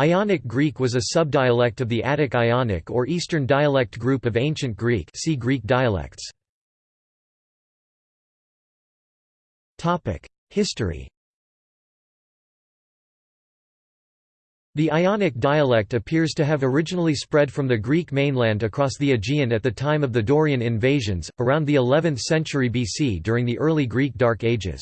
Ionic Greek was a subdialect of the Attic Ionic or Eastern dialect group of Ancient Greek see Greek dialects. History The Ionic dialect appears to have originally spread from the Greek mainland across the Aegean at the time of the Dorian invasions, around the 11th century BC during the early Greek Dark Ages.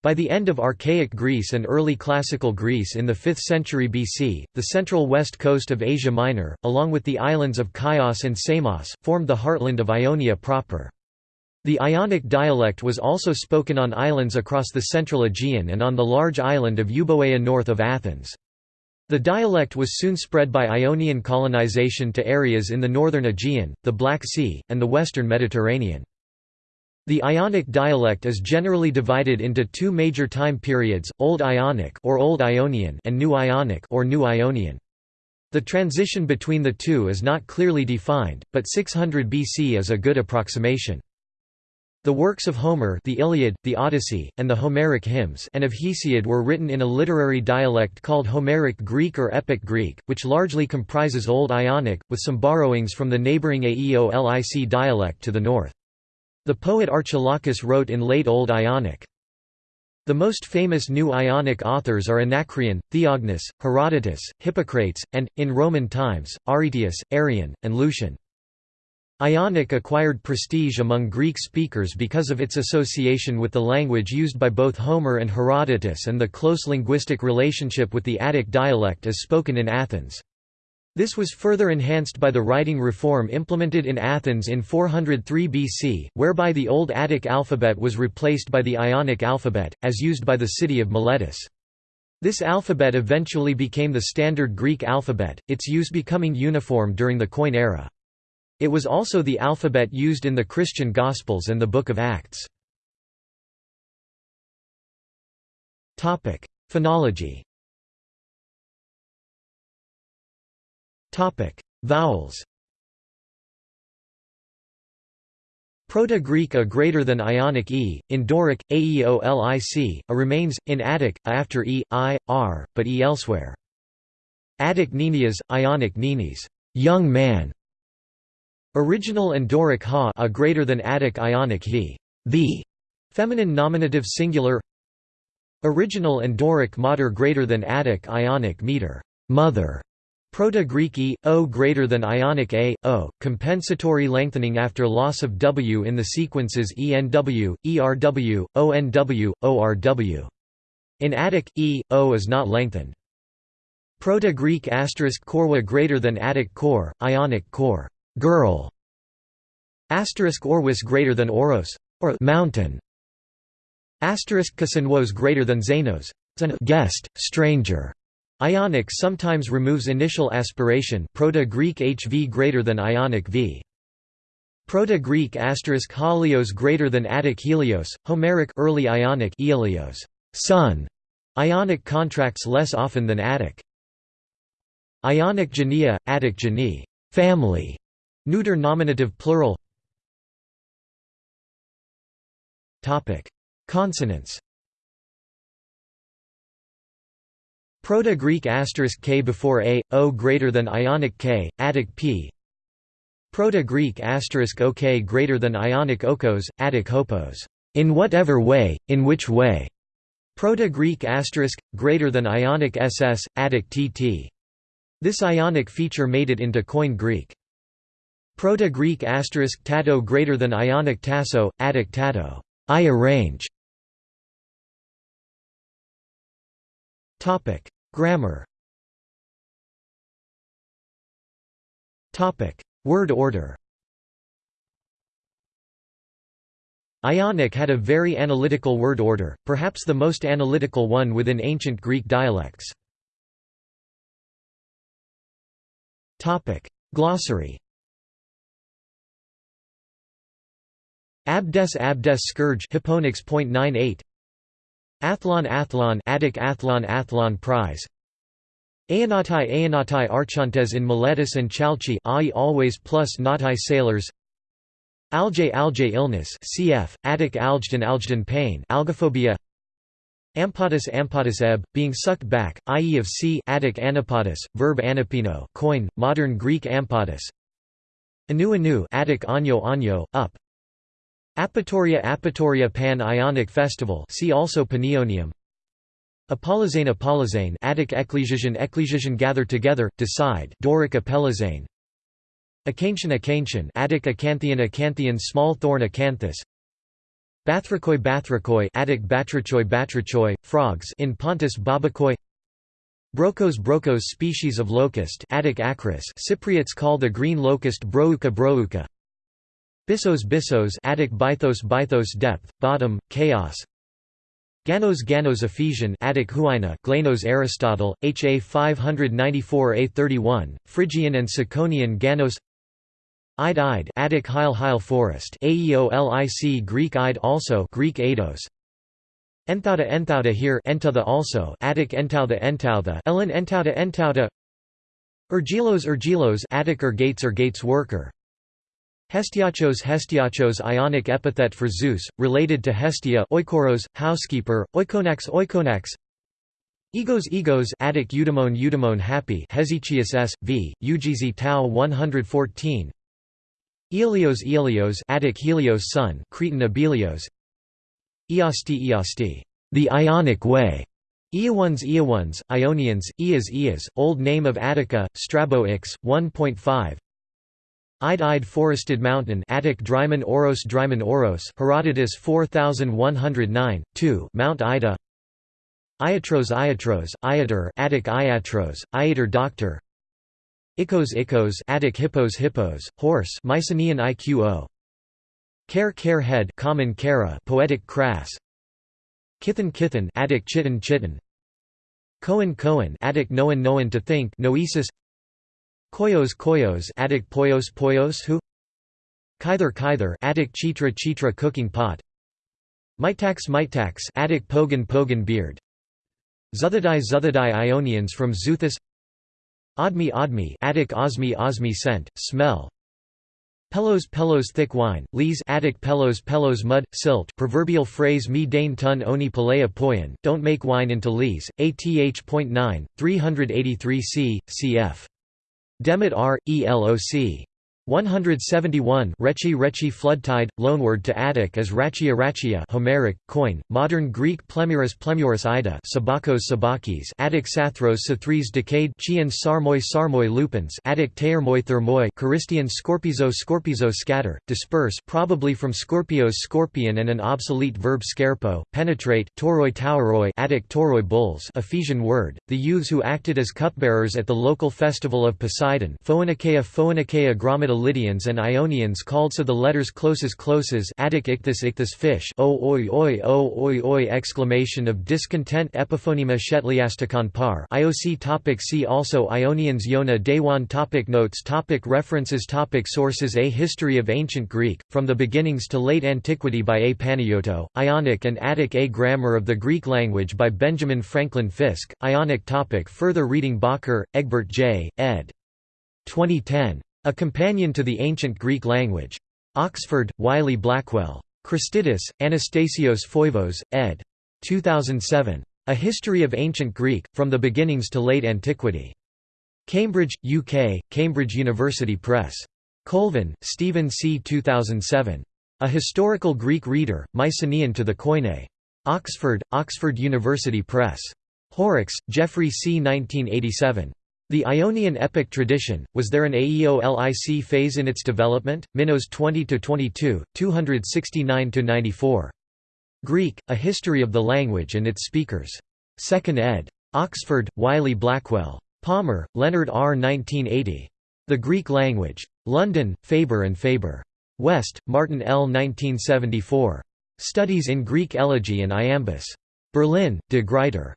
By the end of Archaic Greece and early Classical Greece in the 5th century BC, the central west coast of Asia Minor, along with the islands of Chios and Samos, formed the heartland of Ionia proper. The Ionic dialect was also spoken on islands across the central Aegean and on the large island of Euboea north of Athens. The dialect was soon spread by Ionian colonization to areas in the northern Aegean, the Black Sea, and the western Mediterranean. The Ionic dialect is generally divided into two major time periods, Old Ionic or Old Ionian and New Ionic or New Ionian. The transition between the two is not clearly defined, but 600 BC is a good approximation. The works of Homer the Iliad, the Odyssey, and the Homeric hymns and of Hesiod were written in a literary dialect called Homeric Greek or Epic Greek, which largely comprises Old Ionic, with some borrowings from the neighbouring Aeolic dialect to the north. The poet Archilochus wrote in Late Old Ionic. The most famous New Ionic authors are Anacreon, Theognis, Herodotus, Hippocrates, and, in Roman times, Aretaeus, Arrian, and Lucian. Ionic acquired prestige among Greek speakers because of its association with the language used by both Homer and Herodotus and the close linguistic relationship with the Attic dialect as spoken in Athens. This was further enhanced by the writing reform implemented in Athens in 403 BC, whereby the Old Attic alphabet was replaced by the Ionic alphabet, as used by the city of Miletus. This alphabet eventually became the standard Greek alphabet, its use becoming uniform during the Koine era. It was also the alphabet used in the Christian Gospels and the Book of Acts. Phonology Topic: Vowels. Proto-Greek a greater than Ionic e, in Doric aeolic, a remains in Attic a after e, i, r, but e elsewhere. Attic nenias, Ionic nenes, young man. Original and Doric ha a greater than Attic Ionic he, the, feminine nominative singular. Original and Doric mater greater than Attic Ionic meter, mother. Proto-Greek e, o greater than Ionic a, o, compensatory lengthening after loss of w in the sequences enw, erw, onw, orw. In Attic, e, o is not lengthened. Proto-Greek asterisk korwa greater than Attic kor, Ionic kor, girl. Asterisk orwis greater than oros, or mountain. Asterisk kasanwos greater than xenos, guest, stranger. Ionic sometimes removes initial aspiration Proto-Greek HV greater than Ionic V. Proto-Greek asterisk halios greater than Attic helios, Homeric early Ionic Elios, sun. Ionic contracts less often than Attic. Ionic genea, Attic gene, family. Neuter nominative plural. Topic: Consonants. Proto-Greek asterisk k before a, o greater than Ionic k, Attic p. Proto-Greek asterisk ok greater than Ionic okos, Attic hopos. In whatever way, in which way. Proto-Greek asterisk greater than Ionic ss, Attic tt. This Ionic feature made it into Koine Greek. Proto-Greek asterisk tato greater than Ionic tasso, Attic tato. I arrange. Topic: Grammar. Word order. Ionic had a very analytical word order, perhaps the most analytical one within ancient Greek dialects. Glossary. Abdes Abdes scourge Hipponics Athlon Athlon Attic Athlon Athlon Prize Aenatai Aenatai Archontes in Miletus and Chalchi ai always plus Natai sailors Algae Algae illness cf. Attic Algedon Algedon pain Algophobia Ampatus ampatus ebb, being sucked back, i.e. of sea Attic anapatus, verb anapino coin, modern Greek ampatus Anu anu Attic anyo anyo, up Apatoria Apatoria Pan-Ionic Festival see also Panionium Apollozane Apollozane Attic Ecclesian Ecclesian gather together, decide Doric Apellazane Acantian Acantian Attic Acanthian Acanthian small thorn acanthus. Bathrachoi Bathrachoi Attic Batrachoi Batrachoi, frogs in Pontus Babakoi Brocos Brocos species of locust Attic Acris Cypriots call the green locust Brouca Brouca Bissos Bissos Attic Bythos Bythos depth, bottom, chaos. Ganos Ganos Ephesian Attic Huina Glanos Aristotle, HA 594a31, Phrygian and Sicyonian Ganos. Ide Ide Attic Hyle Hyle Forest Aeolic Greek Ide also Greek Eidos. Enthauda Enthauda here Entotha also Attic Entauda Entautha Ellen Entauda Entauda. Ergilos Ergilos Attic or Gates or Gates worker Hestiachos Hestiachos Ionic epithet for Zeus, related to Hestia oikoros, housekeeper, oikonax oikonax Egos Egos Attic Eudemon Eudemon happy Hesychius s. v. UGZ Tau 114 Aelios Aelios Attic Helios son Cretan Abelios Eosti Eosti the Ionic way Eowans Eowans, Ionians, Eas Eas, Old Name of Attica, Strabo Ix, 1.5 Ide Forested Mountain Attic Dryman Oros Dryman Oros Herodotus 4109, 2 Mount Ida. Iatros Iatros, Iater Attic Iatros, Iater Doctor. Icos Icos Attic Hippos Hippos, Horse Mycenaean Iqo. Care Care Head Common Cara Poetic Crass. Kithan Kithan Attic Chitin Chitin Cohen Cohen Attic Noan Noan to think Noesis Koyos Koyos Attic Poyos Poyos who? Kyther Kyther Attic Chitra Chitra cooking pot. Mitax Mitax Attic Pogan Pogan beard. Zuthadai Zuthadai Ionians from Zuthus Odmi Odmi Attic Osmi Osmi scent, smell. Pelos Pelos thick wine, lees Attic Pelos Pelos mud, silt. Proverbial phrase me dane tun oni palea poyan, don't make wine into lees, ATH.9, 383 c, cf. Demet R. ELOC. 171 Rechi Rechi floodtide, loanword to Attic as Rachia Rachia Homeric, coin, modern Greek Plemuris Plemuris Ida Sabakos Sabakis Attic Sathros Sathris decayed Chian Sarmoi Sarmoi lupins Attic Teirmoi Thermoi Charistian Scorpizo Scorpizo scatter, disperse probably from Scorpios scorpion and an obsolete verb scarpo, penetrate Toroi Tauroi Attic Toroi bulls Ephesian word, the youths who acted as cupbearers at the local festival of Poseidon Phoenikeia Phoenikeia Gromata Lydians and Ionians called so the letters closes closes Attic ichthus ichthus fish o oi oi o oi oi exclamation of discontent epiphonema shetliastikon par IOC topic See also Ionians Yona Dewan topic Notes topic References topic Sources A History of Ancient Greek, From the Beginnings to Late Antiquity by A. Panayiotou, Ionic and Attic A Grammar of the Greek Language by Benjamin Franklin Fisk, Ionic topic Further reading Bakker, Egbert J., ed. 2010. A Companion to the Ancient Greek Language. Oxford, Wiley Blackwell. Christidis, Anastasios Foivos, ed. 2007. A History of Ancient Greek, From the Beginnings to Late Antiquity. Cambridge, UK, Cambridge University Press. Colvin, Stephen C. 2007. A Historical Greek Reader, Mycenaean to the Koine. Oxford, Oxford University Press. Horrocks, Geoffrey C. 1987. The Ionian epic tradition, was there an Aeolic phase in its development? Minos 20–22, 269–94. Greek, A History of the Language and its Speakers. 2nd ed. Oxford, Wiley Blackwell. Palmer, Leonard R. 1980. The Greek Language. London, Faber and Faber. West, Martin L. 1974. Studies in Greek Elegy and Iambus. Berlin, De Gruyter.